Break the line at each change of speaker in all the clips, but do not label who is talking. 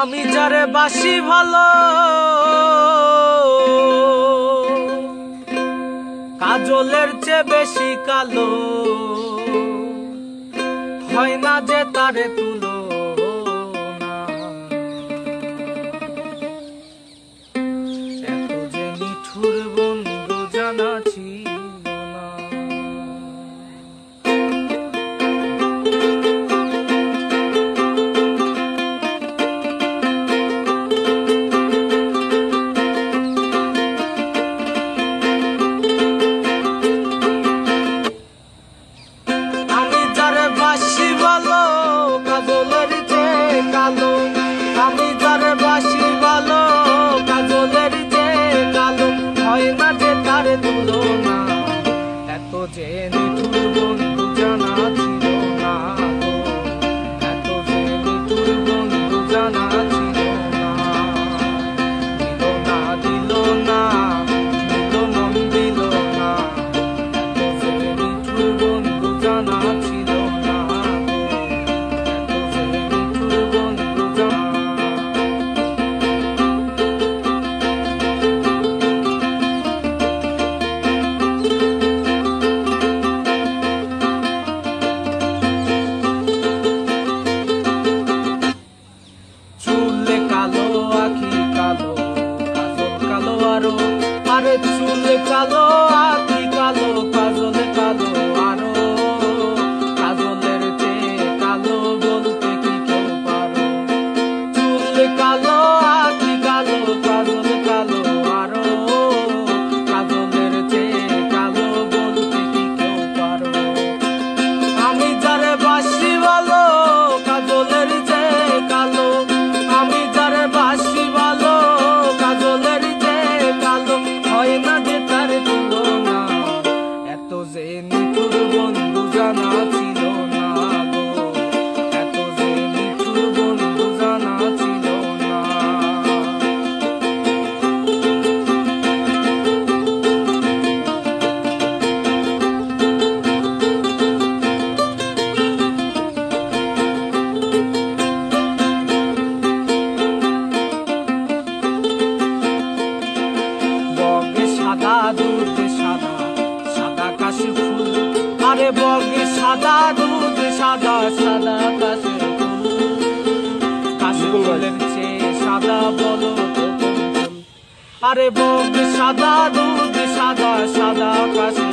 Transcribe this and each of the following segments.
আমি যারে বাসি ভালো কাজলের চেয়ে বেশি কালো। হয় না যে তারে তুলো। sus recados. সাদা দুধ সাদা সাদা কাশের কাশের সাদা আরে বক সাদা দুধ সাদা সাদা কাশের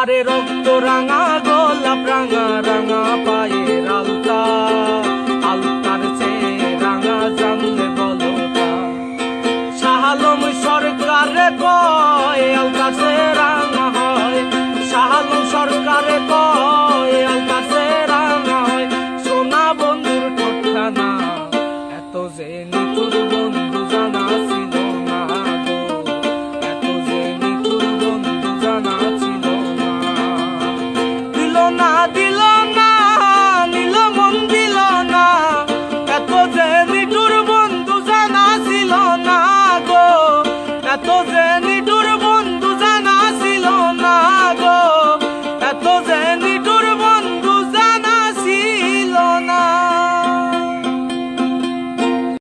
আরে রক্ত রাঙা গোলাপ রাঙা রাঙা।